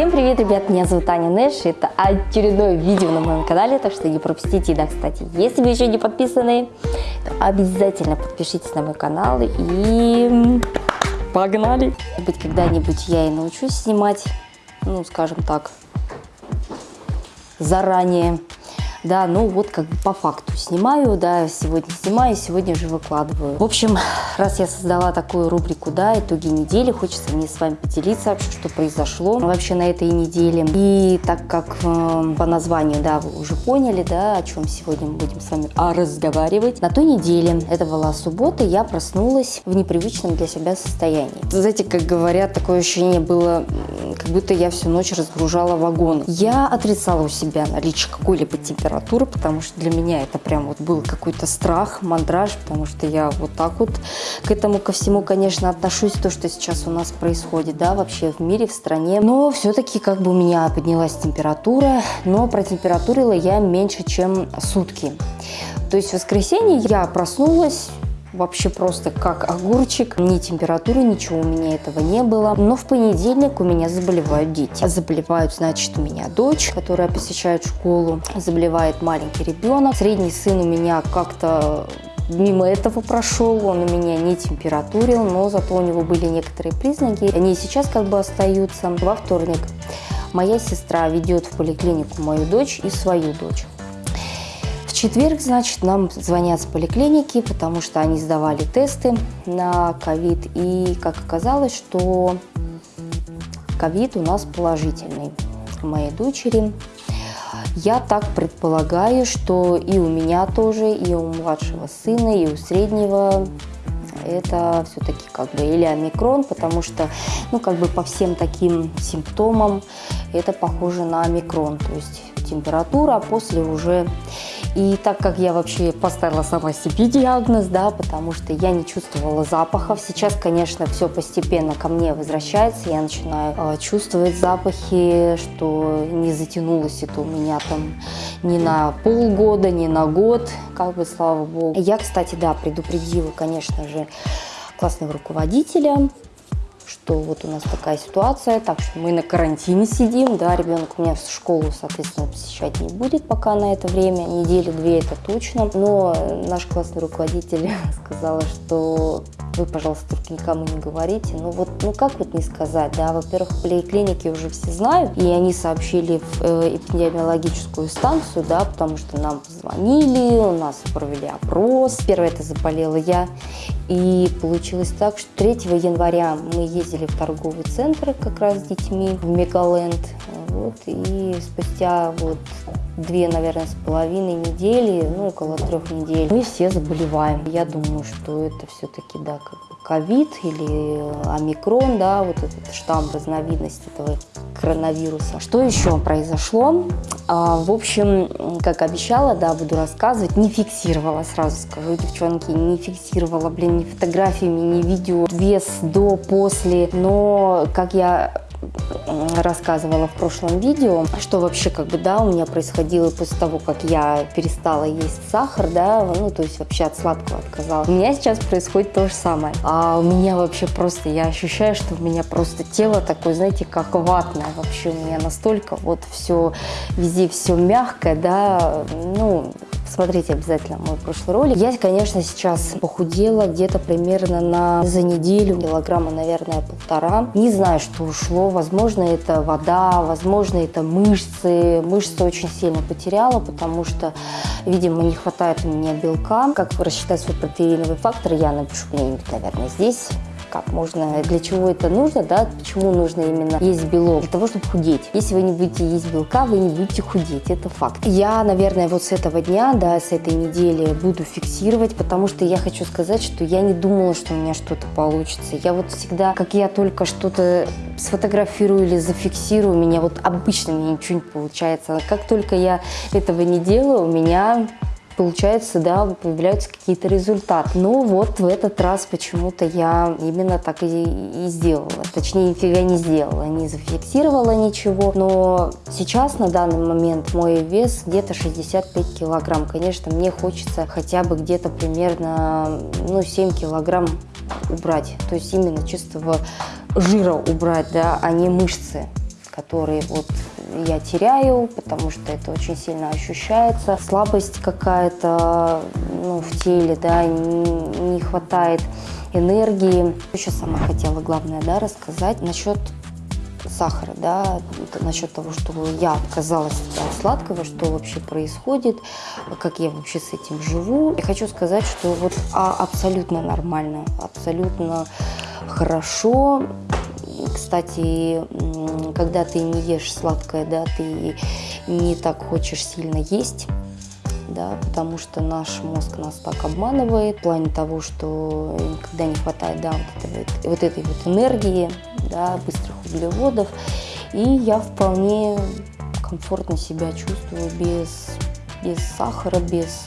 Всем привет, ребят, меня зовут Аня Нэш, это очередное видео на моем канале, так что не пропустите. Да, кстати, если вы еще не подписаны, то обязательно подпишитесь на мой канал и погнали! Может быть, когда-нибудь я и научусь снимать, ну, скажем так, заранее да, ну вот как бы по факту снимаю, да, сегодня снимаю, сегодня же выкладываю. В общем, раз я создала такую рубрику, да, итоги недели, хочется мне с вами поделиться что произошло вообще на этой неделе. И так как э, по названию, да, вы уже поняли, да, о чем сегодня мы будем с вами а, разговаривать. На той неделе, это была суббота, я проснулась в непривычном для себя состоянии. Знаете, как говорят, такое ощущение было, как будто я всю ночь разгружала вагон. Я отрицала у себя наличие какой-либо температуры температуры, потому что для меня это прям вот был какой-то страх, мандраж, потому что я вот так вот к этому ко всему, конечно, отношусь, то, что сейчас у нас происходит, да, вообще в мире, в стране. Но все-таки как бы у меня поднялась температура, но протемпературила я меньше, чем сутки. То есть в воскресенье я проснулась, вообще просто как огурчик. Ни температуры, ничего у меня этого не было. Но в понедельник у меня заболевают дети. Заболевают, значит, у меня дочь, которая посещает школу. Заболевает маленький ребенок. Средний сын у меня как-то мимо этого прошел, он у меня не температурил, но зато у него были некоторые признаки. Они сейчас как бы остаются. Во вторник моя сестра ведет в поликлинику мою дочь и свою дочь четверг, значит, нам звонят с поликлиники, потому что они сдавали тесты на ковид. И как оказалось, что ковид у нас положительный у моей дочери. Я так предполагаю, что и у меня тоже, и у младшего сына, и у среднего это все-таки как бы или омикрон, потому что, ну, как бы по всем таким симптомам это похоже на омикрон, то есть температура, а после уже и так как я вообще поставила сама себе диагноз, да, потому что я не чувствовала запахов, сейчас, конечно, все постепенно ко мне возвращается, я начинаю э, чувствовать запахи, что не затянулось это у меня там ни на полгода, ни на год, как бы, слава богу. Я, кстати, да, предупредила, конечно же, классного руководителя, что вот у нас такая ситуация, так что мы на карантине сидим, да, ребенок у меня в школу, соответственно, посещать не будет пока на это время, неделю-две это точно, но наш классный руководитель сказала, что вы, пожалуйста, только никому не говорите. Ну вот, ну как вот не сказать, да, во-первых, в поликлинике уже все знают, и они сообщили в э, эпидемиологическую станцию, да, потому что нам позвонили, у нас провели опрос. Первое это заболела я, и получилось так, что 3 января мы ездили в торговый центр как раз с детьми в Мегаленд, вот, и спустя вот две, наверное, с половиной недели, ну, около трех недель, мы все заболеваем. Я думаю, что это все-таки, да, как бы ковид или омикрон, да, вот этот штамм, разновидность этого коронавируса. Что еще произошло? А, в общем, как обещала, да, буду рассказывать, не фиксировала, сразу скажу, девчонки, не фиксировала, блин, ни фотографиями, ни видео, вес до, после, но как я рассказывала в прошлом видео, что вообще как бы, да, у меня происходило после того, как я перестала есть сахар, да, ну, то есть вообще от сладкого отказалась. У меня сейчас происходит то же самое. А у меня вообще просто, я ощущаю, что у меня просто тело такое, знаете, как ватное вообще. У меня настолько вот все, везде все мягкое, да, ну, Смотрите обязательно мой прошлый ролик. Я, конечно, сейчас похудела где-то примерно на за неделю, килограмма, наверное, полтора. Не знаю, что ушло. Возможно, это вода, возможно, это мышцы. Мышцы очень сильно потеряла, потому что, видимо, не хватает у меня белка. Как рассчитать свой протеиновый фактор, я напишу где-нибудь, наверное, здесь как можно, для чего это нужно, да, почему нужно именно есть белок, для того, чтобы худеть. Если вы не будете есть белка, вы не будете худеть, это факт. Я, наверное, вот с этого дня, да, с этой недели буду фиксировать, потому что я хочу сказать, что я не думала, что у меня что-то получится. Я вот всегда, как я только что-то сфотографирую или зафиксирую, у меня вот обычно мне ничего не получается. А как только я этого не делаю, у меня получается, да, появляются какие-то результаты. Но вот в этот раз почему-то я именно так и, и сделала. Точнее, нифига не сделала, не зафиксировала ничего. Но сейчас, на данный момент, мой вес где-то 65 килограмм. Конечно, мне хочется хотя бы где-то примерно, ну, 7 килограмм убрать. То есть именно чистого жира убрать, да, а не мышцы который вот я теряю, потому что это очень сильно ощущается. Слабость какая-то ну, в теле, да, не, хватает энергии. Еще сама хотела, главное, да, рассказать насчет сахара, да, насчет того, что я отказалась от сладкого, что вообще происходит, как я вообще с этим живу. Я хочу сказать, что вот а, абсолютно нормально, абсолютно хорошо. Кстати, когда ты не ешь сладкое, да, ты не так хочешь сильно есть, да, потому что наш мозг нас так обманывает. В плане того, что когда не хватает, да, вот, этой, вот этой вот энергии, да, быстрых углеводов, и я вполне комфортно себя чувствую без, без сахара, без,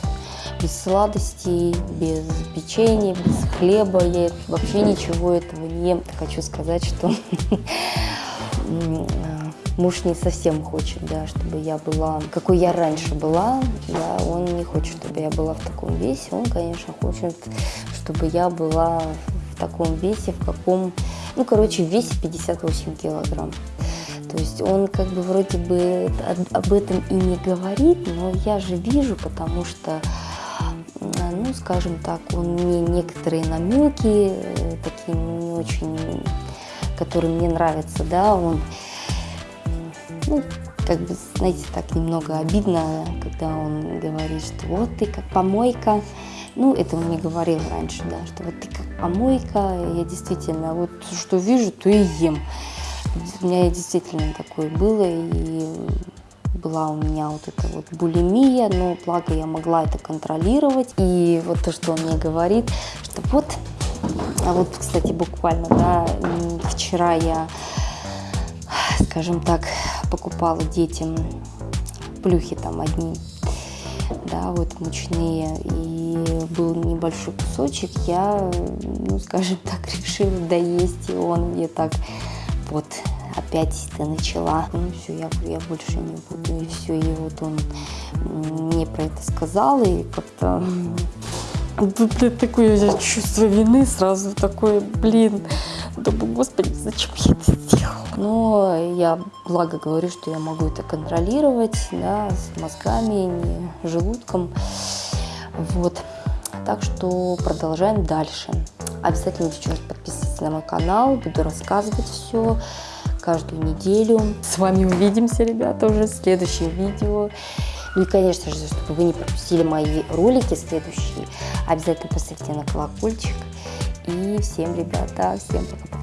без сладостей, без печенья, без хлеба, я вообще ничего этого ем. Хочу сказать, что муж не совсем хочет, да, чтобы я была, какой я раньше была, да, он не хочет, чтобы я была в таком весе, он, конечно, хочет, чтобы я была в таком весе, в каком, ну, короче, в весе 58 килограмм. То есть он как бы вроде бы об этом и не говорит, но я же вижу, потому что, ну, скажем так, он мне некоторые намеки, э, такие не очень, которые мне нравятся, да, он ну, как бы, знаете, так немного обидно, когда он говорит, что вот ты как помойка. Ну, это он мне говорил раньше, да, что вот ты как помойка, я действительно вот что вижу, то и ем. У меня действительно такое было, и была у меня вот эта вот булимия, но благо я могла это контролировать. И вот то, что он мне говорит, что вот, а вот, кстати, буквально, да, вчера я, скажем так, покупала детям плюхи там одни, да, вот мучные, и был небольшой кусочек, я, ну, скажем так, решила доесть, и он мне так вот опять ты начала, ну все, я, я больше не буду, и все, и вот он мне про это сказал, и как-то Такое чувство вины сразу, такое, блин, думаю, господи, зачем я это сделала? Но я благо говорю, что я могу это контролировать, да, с мозгами, не желудком. Вот. Так что продолжаем дальше. Обязательно, девчонки, подписывайтесь на мой канал, буду рассказывать все каждую неделю. С вами увидимся, ребята, уже в следующем видео. Ну и, конечно же, чтобы вы не пропустили мои ролики следующие, обязательно поставьте на колокольчик. И всем, ребята, всем пока-пока.